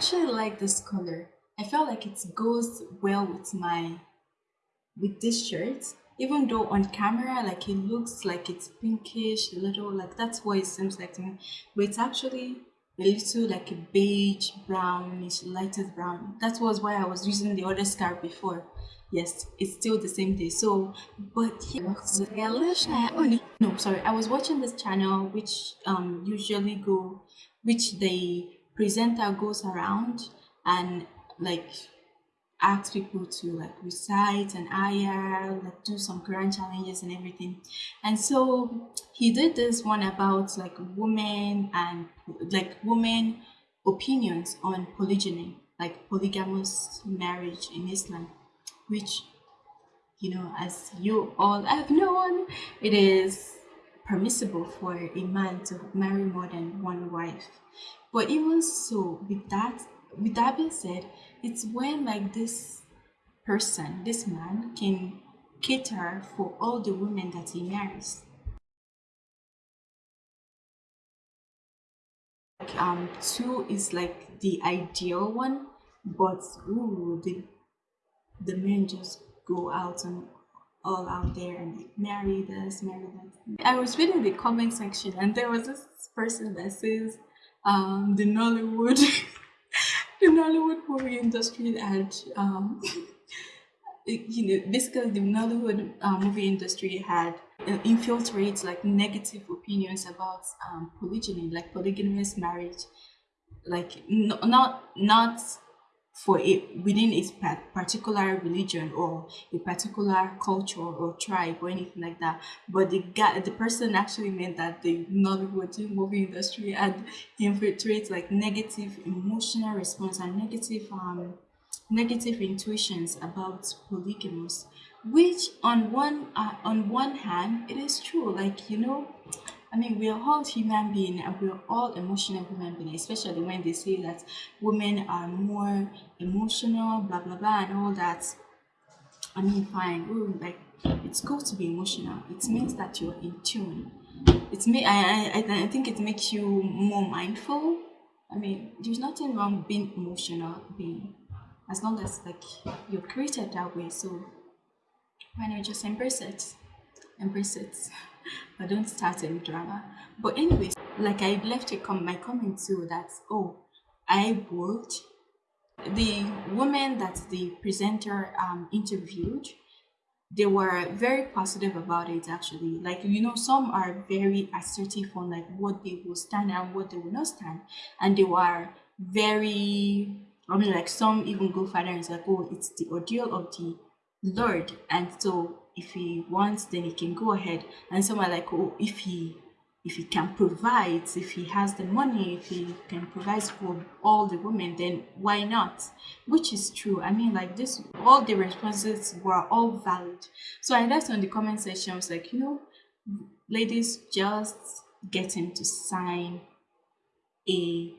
actually like this color. I felt like it goes well with my with this shirt. Even though on camera, like it looks like it's pinkish, a little like that's what it seems like to me. But it's actually a little like a beige, brownish, lighter brown. That was why I was using the other scarf before. Yes, it's still the same day. So, but here, no, sorry, I was watching this channel which um usually go, which the presenter goes around and like ask people to like recite an ayah, like do some Quran challenges and everything. And so he did this one about like women and like women opinions on polygyny, like polygamous marriage in Islam, which you know, as you all have known, it is permissible for a man to marry more than one wife. But even so, with that with that being said, it's when like this person, this man can cater for all the women that he marries. Um, two is like the ideal one, but ooh, the the men just go out and all out there and like marry this, marry that. I was reading the comment section and there was this person that says um, the Nollywood the Nollywood movie industry had um, you know basically the Nollywood uh, movie industry had uh, like negative opinions about um, polygyny, like polygamous marriage, like no, not not for it within a particular religion or a particular culture or tribe or anything like that. But the guy, the person actually meant that the Nollywood movie industry had infiltrates like negative emotional response and negative um negative intuitions about polygamous, which on one uh, on one hand it is true. Like you know I mean, we are all human beings and we are all emotional human beings, especially when they say that women are more emotional, blah, blah, blah, and all that. I mean, fine. Ooh, like, it's good to be emotional. It means that you're in tune. It's me. I, I, I think it makes you more mindful. I mean, there's nothing wrong being emotional, being as long as like you're created that way. So why not just embrace it? Embrace it but don't start any drama. But anyways like i left a com my comment too that oh i worked the woman that the presenter um, interviewed they were very positive about it actually. Like you know some are very assertive on like what they will stand and what they will not stand. And they were very i mean like some even go further and say like oh it's the ordeal of the lord. And so if he wants then he can go ahead. And some are like oh if he if he can provide if he has the money if he can provide for all the women then why not? Which is true. I mean like this all the responses were all valid. So i left on the comment section I was like you know ladies just get him to sign a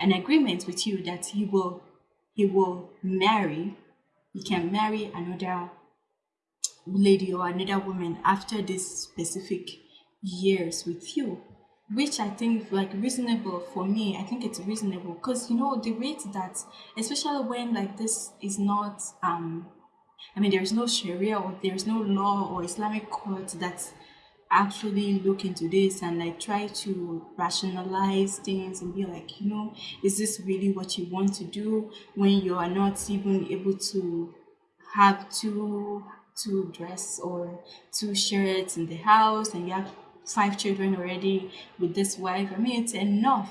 an agreement with you that he will he will marry he can marry another lady or another woman after this specific years with you which i think like reasonable for me. I think it's reasonable because you know the rate that especially when like this is not um i mean there's no sharia or there's no law or islamic court that actually look into this and like try to rationalize things and be like you know is this really what you want to do when you are not even able to have two two dress or two shirts in the house and you have five children already with this wife i mean it's enough.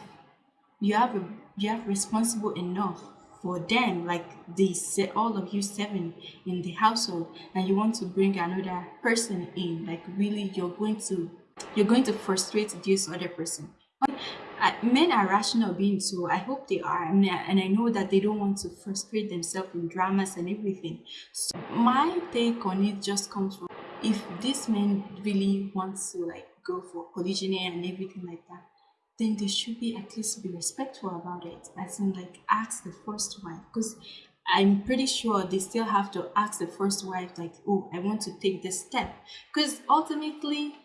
You have a you have responsible enough for them like they say all of you seven in the household and you want to bring another person in like really you're going to you're going to frustrate this other person men are rational beings, so I hope they are, and I, and I know that they don't want to frustrate themselves in dramas and everything. So my take on it just comes from if this man really wants to like go for polygyny and everything like that, then they should be at least be respectful about it, as in like ask the first wife, because I'm pretty sure they still have to ask the first wife like, oh, I want to take this step, because ultimately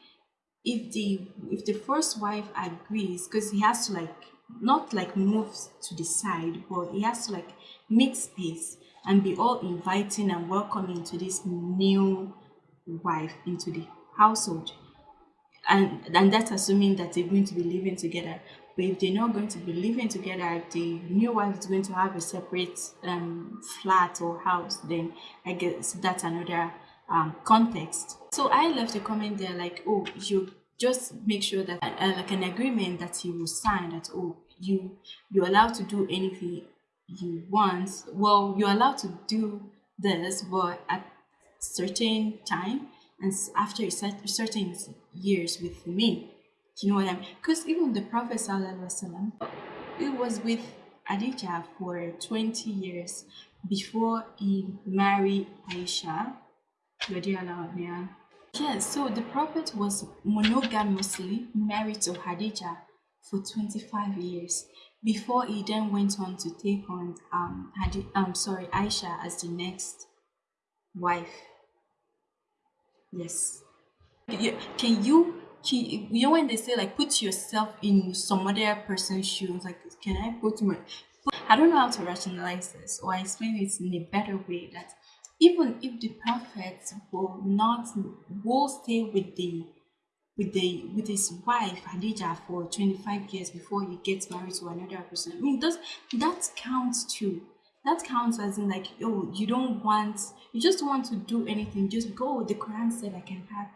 if the if the first wife agrees because he has to like not like move to the side, but he has to like make space and be all inviting and welcoming to this new wife into the household. And and that's assuming that they're going to be living together. But if they're not going to be living together, the new wife is going to have a separate um, flat or house, then I guess that's another um, context. So I left a comment there like, oh, you just make sure that uh, like an agreement that you will sign that oh you you're allowed to do anything you want. Well, you're allowed to do this, but at certain time and after certain years with me. You know what I mean? Because even the Prophet Sallallahu it was with Adija for 20 years before he married Aisha. Yes, so the Prophet was monogamously married to Hadija for 25 years before he then went on to take on um, Hadi, um sorry Aisha as the next wife. Yes. Can you can, you know when they say like put yourself in some other person's shoes like can I put my I don't know how to rationalize this or explain it in a better way that even if the prophet will not will stay with the with the with his wife Hadija for 25 years before he gets married to another person. I mean does that counts too. That counts as in like oh you don't want you just want to do anything just go the Quran said I can have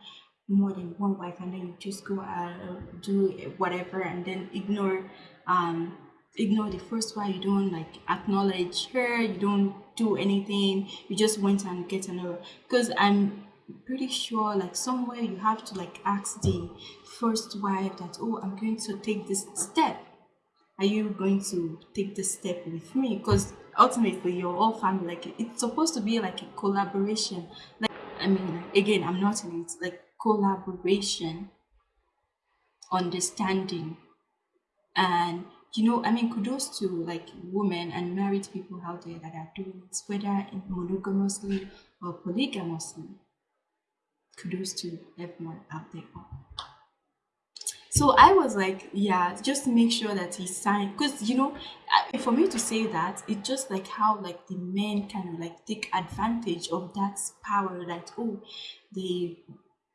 more than one wife and then you just go uh, do whatever and then ignore um ignore the first wife you don't like acknowledge her you don't do anything you just went and get another because i'm pretty sure like somewhere you have to like ask the first wife that oh i'm going to take this step. Are you going to take this step with me? Because ultimately you're all family like it's supposed to be like a collaboration. Like i mean again i'm not in it like collaboration understanding and you know, I mean, kudos to like women and married people out there that are doing it, whether monogamously or polygamously. Kudos to everyone out there. So I was like, yeah, just make sure that he signed, because you know, for me to say that, it's just like how like the men kind of like take advantage of that power that oh, they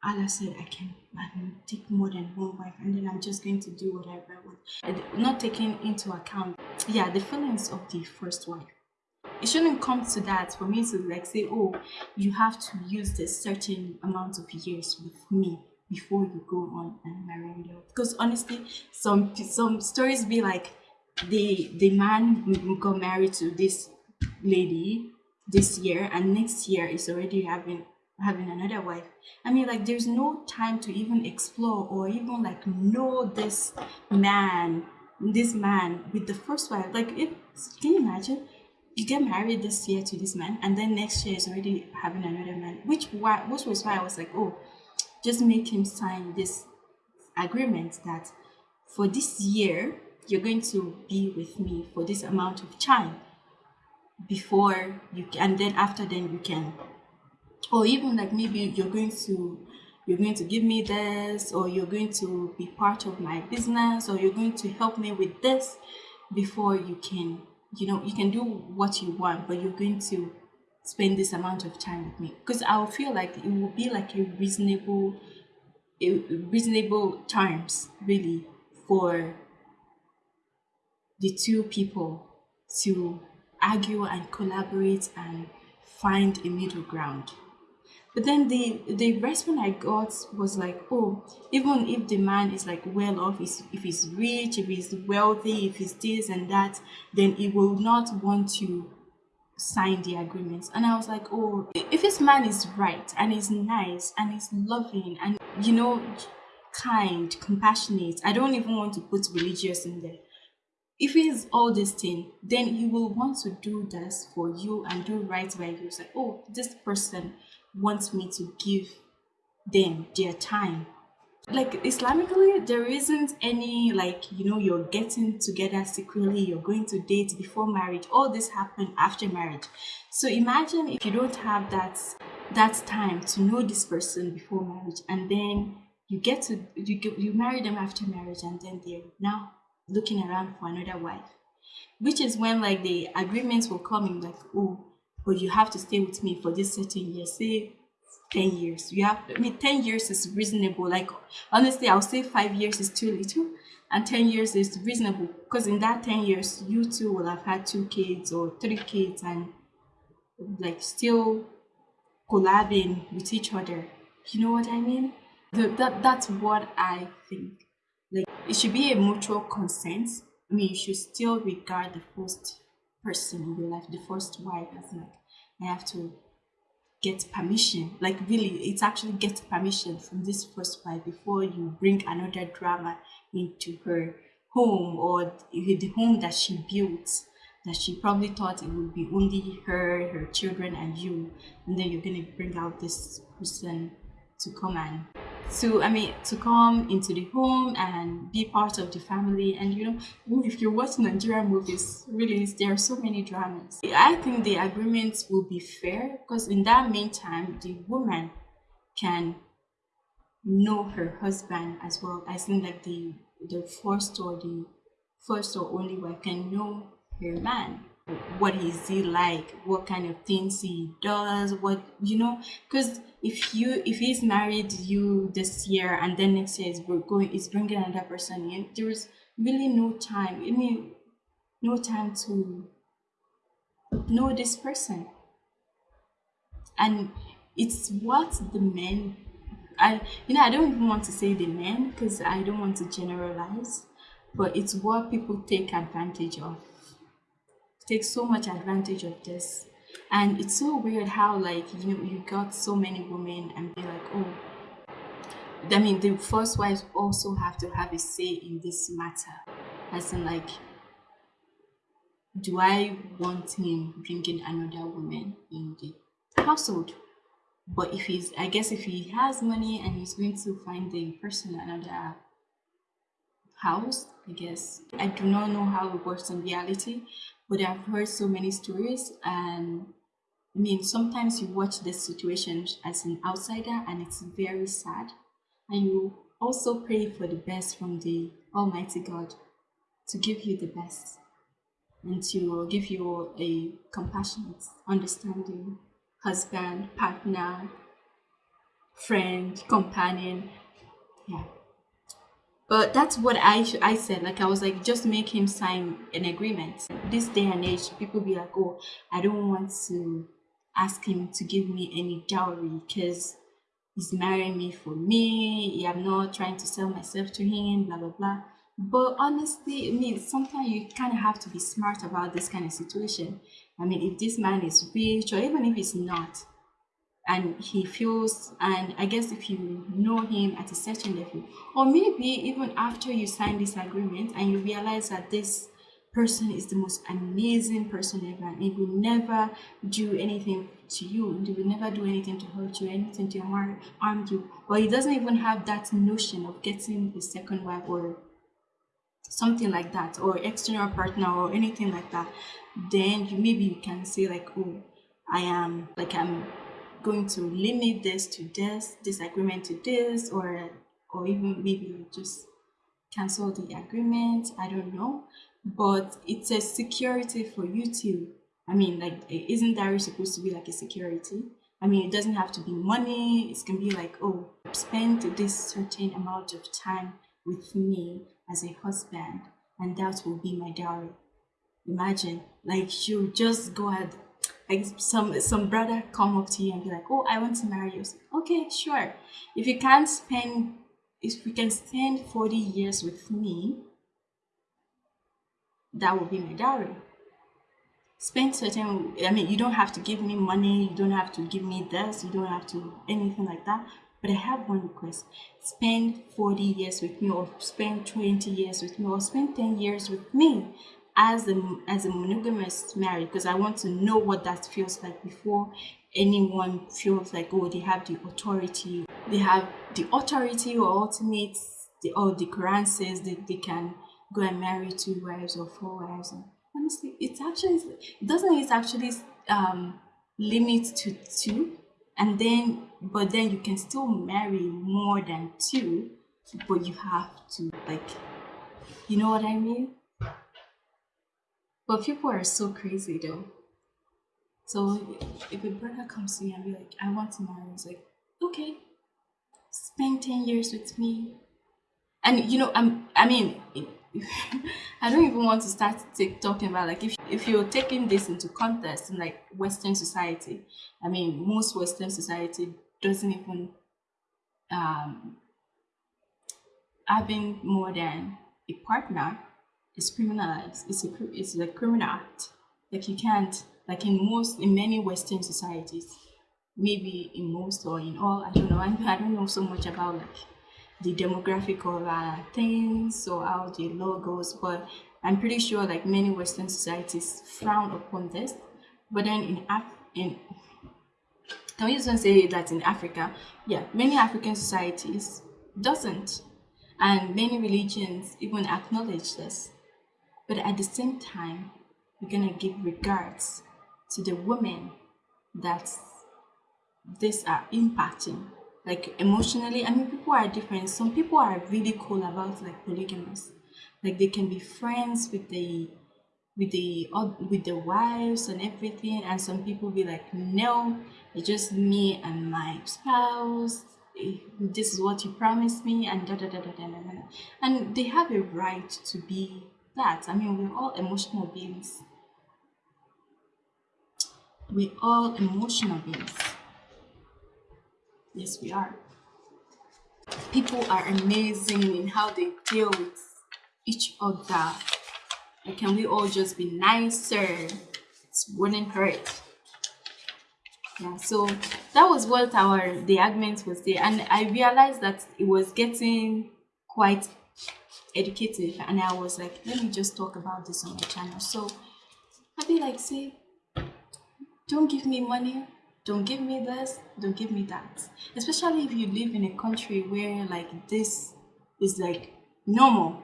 Allah said I can I can take more than one wife and then I'm just going to do whatever I want. Not taking into account, yeah, the feelings of the first wife. It shouldn't come to that for me to like say, oh, you have to use this certain amount of years with me before you go on and marry me. Because honestly, some some stories be like the the man got married to this lady this year and next year is already having having another wife. I mean, like, there's no time to even explore or even like know this man, this man with the first wife. Like, if can you imagine? You get married this year to this man, and then next year is already having another man. Which why, which was why I was like, oh, just make him sign this agreement that for this year you're going to be with me for this amount of time before you and then after then you can or even like maybe you're going to you're going to give me this or you're going to be part of my business or you're going to help me with this before you can you know you can do what you want but you're going to spend this amount of time with me. Because i'll feel like it will be like a reasonable a reasonable terms really for the two people to argue and collaborate and find a middle ground but then the the response I got was like, oh, even if the man is like well off, if he's rich, if he's wealthy, if he's this and that, then he will not want to sign the agreements. And I was like, oh, if this man is right and is nice and is loving and you know kind, compassionate, I don't even want to put religious in there. If he's all this thing, then he will want to do this for you and do right by you. It's like, oh, this person wants me to give them their time. Like islamically there isn't any like you know you're getting together secretly you're going to date before marriage all this happened after marriage. So imagine if you don't have that that time to know this person before marriage and then you get to you you marry them after marriage and then they're now looking around for another wife. Which is when like the agreements will come in like oh but you have to stay with me for this certain year say 10 years. You have i mean 10 years is reasonable. Like honestly i'll say five years is too little and 10 years is reasonable. Because in that 10 years you two will have had two kids or three kids and like still collabing with each other. You know what i mean? The, that that's what i think. Like it should be a mutual consent. I mean you should still regard the first person in your life the first wife as like i have to get permission. Like really it's actually get permission from this first wife before you bring another drama into her home or the home that she built that she probably thought it would be only her her children and you and then you're going to bring out this person to come and to i mean to come into the home and be part of the family. And you know if you watch nigerian movies really there are so many dramas. I think the agreement will be fair because in that meantime the woman can know her husband as well. I think like the the first or the first or only wife can know her man what is he like? What kind of things he does? What you know because if you if he's married you this year and then next year is going is bringing another person in there's really no time i mean no time to know this person. And it's what the men i you know i don't even want to say the men because i don't want to generalize but it's what people take advantage of take so much advantage of this. And it's so weird how like you know you got so many women and be like oh i mean the first wives also have to have a say in this matter. As in like do i want him bringing another woman in the household? But if he's i guess if he has money and he's going to find the person another house i guess. I do not know how it works in reality but i've heard so many stories and I mean, sometimes you watch this situation as an outsider and it's very sad. And you also pray for the best from the Almighty God to give you the best and to give you a compassionate, understanding husband, partner, friend, companion. Yeah. But that's what I I said. Like I was like, just make him sign an agreement. This day and age, people be like, oh, I don't want to ask him to give me any dowry because he's marrying me for me. I'm not trying to sell myself to him, blah, blah, blah. But honestly, I mean, sometimes you kind of have to be smart about this kind of situation. I mean, if this man is rich or even if he's not, and he feels, and I guess if you know him at a certain level, or maybe even after you sign this agreement and you realize that this person is the most amazing person ever and he will never do anything to you and he will never do anything to hurt you anything to harm, harm you or he doesn't even have that notion of getting a second wife or something like that or external partner or anything like that then you maybe you can say like oh i am like i'm going to limit this to this this agreement to this or or even maybe just cancel the agreement i don't know but it's a security for you too. I mean, like, isn't dowry supposed to be like a security? I mean, it doesn't have to be money. It can be like, oh, spend this certain amount of time with me as a husband, and that will be my dowry. Imagine, like, you just go ahead, like some some brother come up to you and be like, oh, I want to marry you. Okay, sure. If you can't spend, if we can spend forty years with me, that will be my dowry. Spend certain, I mean, you don't have to give me money, you don't have to give me this, you don't have to anything like that. But I have one request spend 40 years with me, or spend 20 years with me, or spend 10 years with me as a, as a monogamous marriage because I want to know what that feels like before anyone feels like, oh, they have the authority. They have the authority or ultimate, the, or the Quran says that they can go and marry two wives or four wives. And honestly, it's actually doesn't it actually um, limit to two, and then but then you can still marry more than two, but you have to like You know what I mean? But people are so crazy though. So if a brother comes to me and be like, I want to marry, it's like, okay, spend 10 years with me. And you know, I'm I mean I don't even want to start take, talking about like if if you're taking this into context in like Western society, I mean most Western society doesn't even um having more than a partner is criminalized. It's a it's a criminal act. Like you can't like in most in many Western societies, maybe in most or in all, I don't know. I, I don't know so much about like the demographic of uh, things or how the law goes, but I'm pretty sure like many Western societies frown upon this. But then in Af in can we just say that in Africa, yeah, many African societies doesn't, and many religions even acknowledge this. But at the same time, we're gonna give regards to the women that this are impacting. Like emotionally i mean people are different. Some people are really cool about like polygamous. Like they can be friends with the with the with the wives and everything and some people be like no it's just me and my spouse. Eh, this is what you promised me and da da da da da da, da. and they have a right to be that i mean we're all emotional beings we're all emotional beings Yes, we are. People are amazing in how they deal with each other. Can we all just be nicer? It wouldn't hurt. Yeah, so that was what our the argument was there, and I realized that it was getting quite educative, and I was like, let me just talk about this on my channel. So I'd be like, say, don't give me money don't give me this don't give me that especially if you live in a country where like this is like normal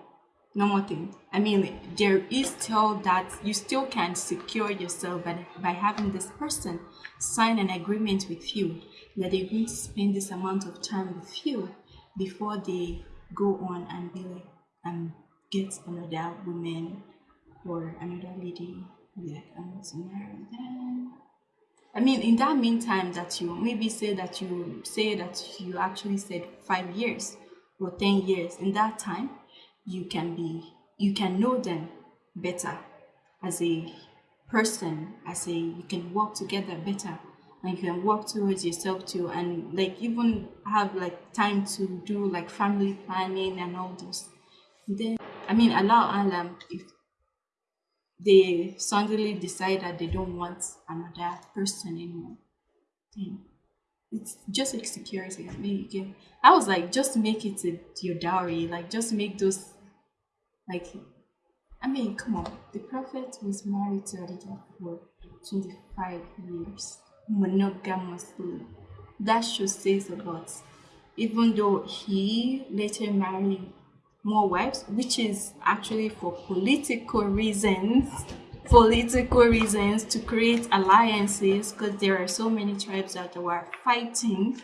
normal thing i mean there is still that you still can secure yourself by, by having this person sign an agreement with you that they're going to spend this amount of time with you before they go on and be like Um, get another woman or another lady like i want to marry them I mean, in that meantime, that you maybe say that you say that you actually said five years or 10 years, in that time, you can be, you can know them better as a person, as a, you can work together better and you can work towards yourself too and like even have like time to do like family planning and all this. Then, I mean, allow Allah if they suddenly decide that they don't want another person anymore. And it's just like security. I mean, you can, I was like, just make it a, your dowry. Like, just make those, like, I mean, come on. The prophet was married to Adija for 25 years, monogamously. That should say a lot. Even though he later married more wives, which is actually for political reasons. Political reasons to create alliances because there are so many tribes that were fighting.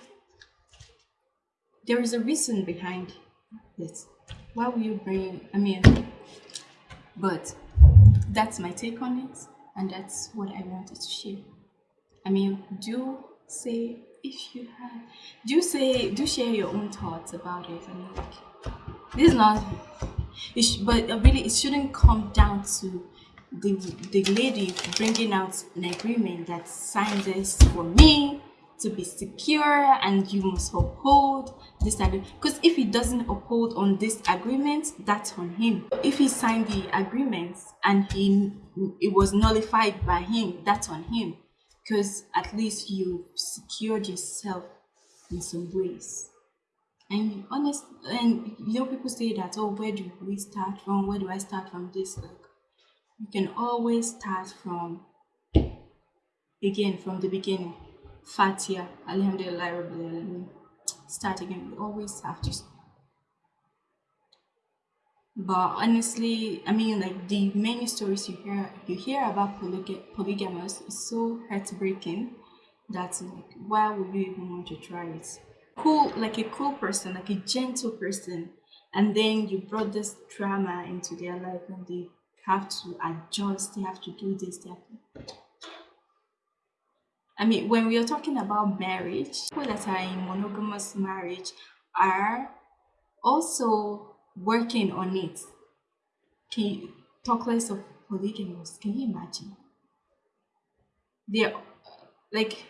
There is a reason behind this. Why will you bring, I mean, but that's my take on it, and that's what I wanted to share. I mean, do say if you have, do say, do share your own thoughts about it. I mean, like, this is not it but really it shouldn't come down to the the lady bringing out an agreement that signs this for me to be secure and you must uphold this agreement because if he doesn't uphold on this agreement that's on him. If he signed the agreement and he it was nullified by him that's on him because at least you secured yourself in some ways and honest and you know people say that oh where do we start from? Where do i start from this like you can always start from again from the beginning. Fatia alhamdulillah start again. We always have to but honestly i mean like the many stories you hear you hear about polyg polygamous is so heartbreaking that like why would you even want to try it cool like a cool person like a gentle person and then you brought this drama into their life and they have to adjust they have to do this they have to I mean, when we are talking about marriage, people that are in monogamous marriage are also working on it. Can you talk less of polygamous? Can you imagine? They're like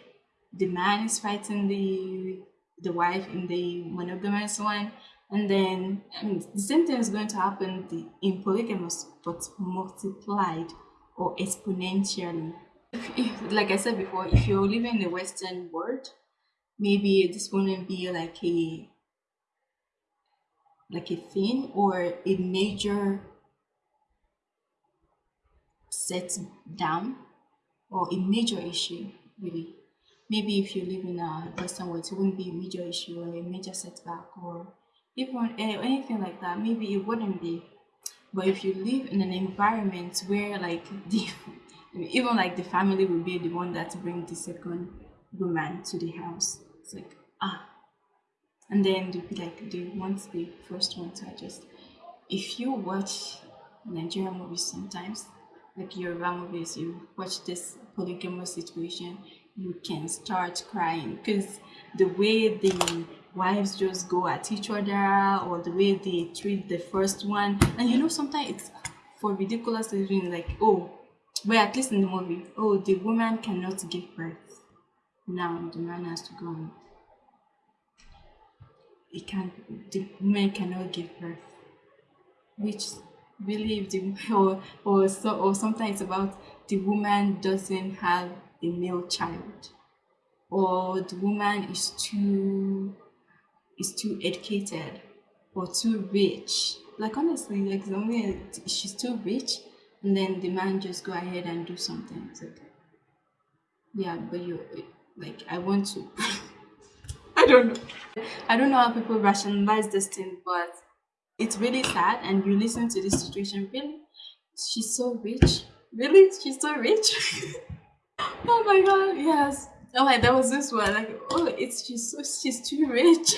the man is fighting the the wife in the monogamous one, and then I mean, the same thing is going to happen in polygamous, but multiplied or exponentially. If, if, like I said before, if you're living in the Western world, maybe this wouldn't be like a like a thing or a major set down or a major issue really maybe if you live in a western world it wouldn't be a major issue or a major setback or even eh, anything like that. Maybe it wouldn't be. But if you live in an environment where like the even like the family will be the one that bring the second woman to the house it's like ah. And then they'll be like they want the first one to adjust if you watch nigerian movies sometimes like Yoruba movies, you watch this polygamous situation, you can start crying because the way the wives just go at each other or the way they treat the first one, and you know sometimes it's for ridiculous reason like oh, but at least in the movie, oh the woman cannot give birth, now the man has to go on. He can't. The woman cannot give birth, which believe the or or so or sometimes about the woman doesn't have a male child. Or the woman is too is too educated or too rich. Like honestly like the woman she's too rich and then the man just go ahead and do something. It's like yeah but you like i want to. I don't know. I don't know how people rationalize this thing but it's really sad. And you listen to this situation really? She's so rich. Really? She's so rich oh my god yes. Oh my there was this one like oh it's she's so she's too rich.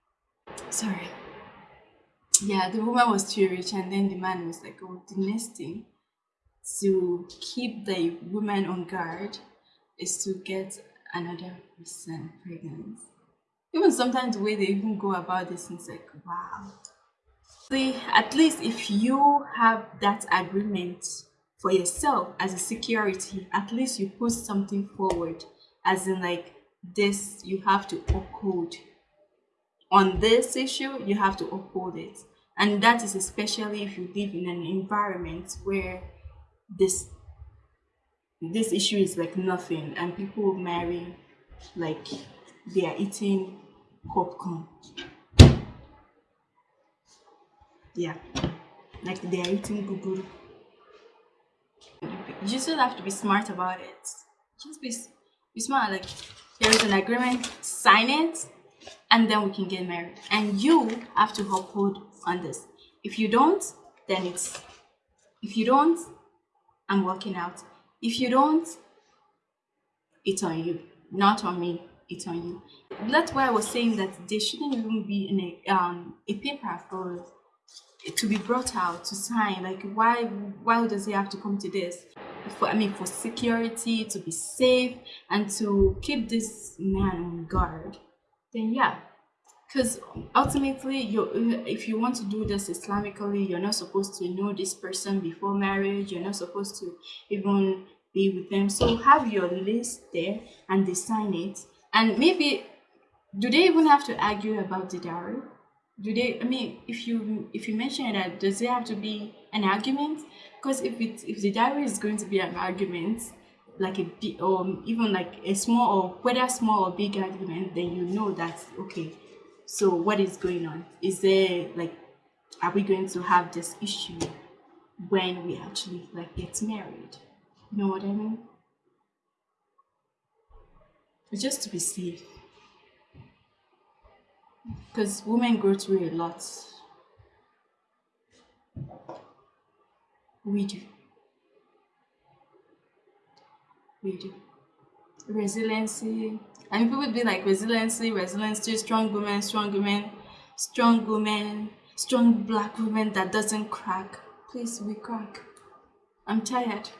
Sorry. Yeah the woman was too rich and then the man was like oh the next thing to keep the woman on guard is to get another person pregnant. Even sometimes the way they even go about this it's like wow. See, at least if you have that agreement for yourself as a security, at least you put something forward, as in like this, you have to uphold. On this issue, you have to uphold it. And that is especially if you live in an environment where this this issue is like nothing and people marry like they are eating popcorn yeah like they are eating guguru you still have to be smart about it. Just be, be smart like there is an agreement sign it and then we can get married. And you have to uphold on this. If you don't then it's if you don't i'm walking out. If you don't it's on you. Not on me it's on you. That's why i was saying that there shouldn't even be a um a paper for to be brought out to sign. Like why why does he have to come to this for i mean for security to be safe and to keep this man on guard then yeah. Because ultimately you if you want to do this islamically you're not supposed to know this person before marriage. You're not supposed to even be with them. So have your list there and they sign it. And maybe do they even have to argue about the dowry? Do they i mean if you if you mention that does it have to be an argument because if it if the dowry is going to be an argument like a um, even like a small or whether small or big argument then you know that okay so what is going on? Is there like are we going to have this issue when we actually like get married? You know what i mean? Just to be safe. Because women go through a lot. We do. We do. Resiliency. I mean, people would be like resiliency, resiliency, strong women, strong women, strong women. strong black women that doesn't crack. Please, we crack. I'm tired.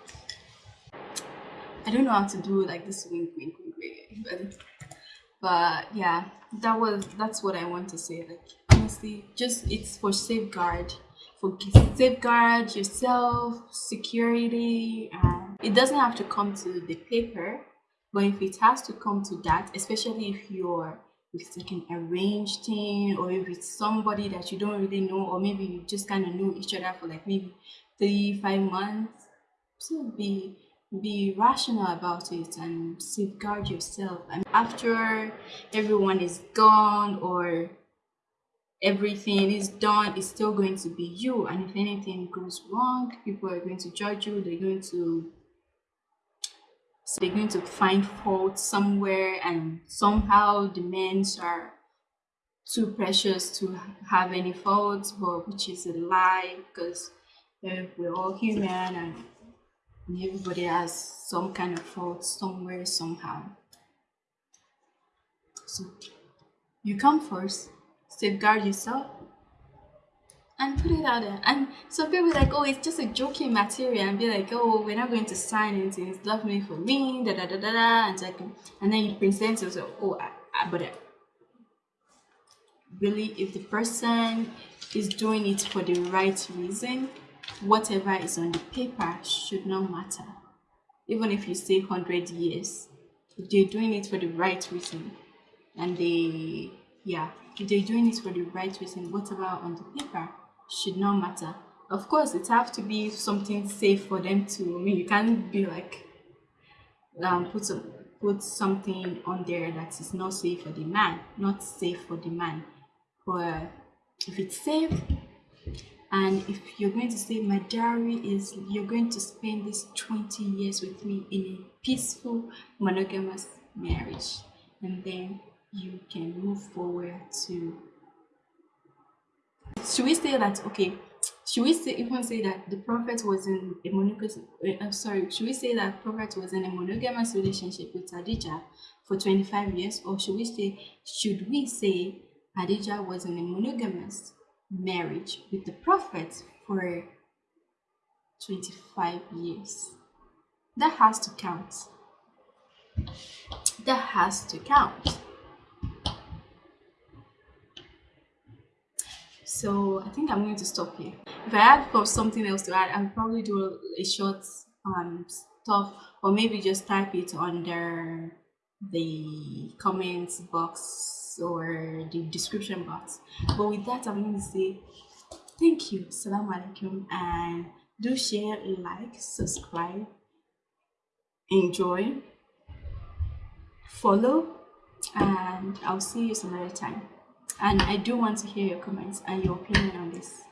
I don't know how to do like this wink, wink, wink, wink, but but yeah, that was that's what I want to say. Like honestly, just it's for safeguard, for safeguard yourself, security. and it doesn't have to come to the paper, but if it has to come to that, especially if you're if like an arranged thing or if it's somebody that you don't really know or maybe you just kind of know each other for like maybe three five months so be be rational about it and safeguard yourself and after everyone is gone or everything is done it's still going to be you and if anything goes wrong people are going to judge you they're going to so they're going to find fault somewhere and somehow the men are too precious to have any faults but which is a lie because eh, we're all human and everybody has some kind of fault somewhere somehow. So you come first safeguard yourself and put it out there. And some people like, oh, it's just a joking material, and be like, oh, we're not going to sign anything. It's love me for me, da da da da da, and like, and then you present yourself, oh, I, I, but I, really, if the person is doing it for the right reason, whatever is on the paper should not matter. Even if you say hundred years, if they're doing it for the right reason, and they, yeah, if they're doing it for the right reason, whatever on the paper should not matter. Of course, it have to be something safe for them to. I mean, you can't be like um, put some put something on there that is not safe for the man, not safe for the man. But if it's safe, and if you're going to say my dowry is you're going to spend this 20 years with me in a peaceful monogamous marriage and then you can move forward to should we say that okay should we say even say that the prophet was in a monogamous uh, I'm sorry should we say that prophet was in a monogamous relationship with Adija for 25 years? Or should we say should we say Adija was in a monogamous marriage with the prophet for 25 years? That has to count. That has to count So I think I'm going to stop here. If I had something else to add, I'll probably do a short um stuff or maybe just type it under the comments box or the description box. But with that, I'm going to say thank you, salam alaikum, and do share, like, subscribe, enjoy, follow, and I'll see you some other time and I do want to hear your comments and your opinion on this.